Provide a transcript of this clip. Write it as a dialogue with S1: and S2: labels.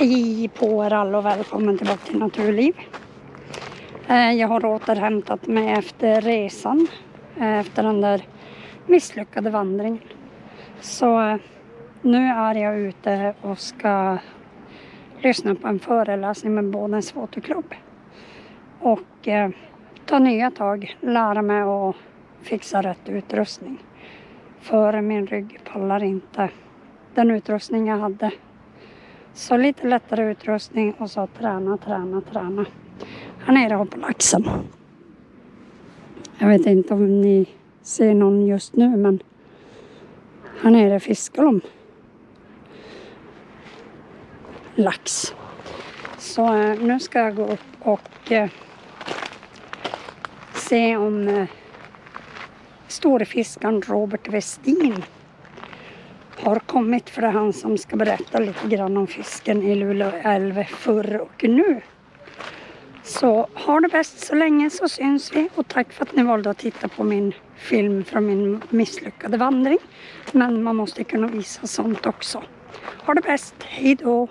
S1: Hej på er alla och välkommen tillbaka till Naturliv. Eh, jag har återhämtat mig efter resan, eh, efter den där misslyckade vandringen. Så eh, nu är jag ute och ska lyssna på en föreläsning med Bådens fotoklubb. Och ta nya tag, lära mig att fixa rätt utrustning. För min rygg pallar inte den utrustning jag hade så lite lättare utrustning och så träna, träna, träna. Här nere har på laxen. Jag vet inte om ni ser någon just nu men här nere fiskar de lax. Så eh, nu ska jag gå upp och eh, se om eh, storfiskaren Robert Westin har kommit för det är han som ska berätta lite grann om fisken i Luleå älv förr och nu. Så ha det bäst så länge så syns vi och tack för att ni valde att titta på min film från min misslyckade vandring. Men man måste kunna visa sånt också. Ha det bäst, hejdå!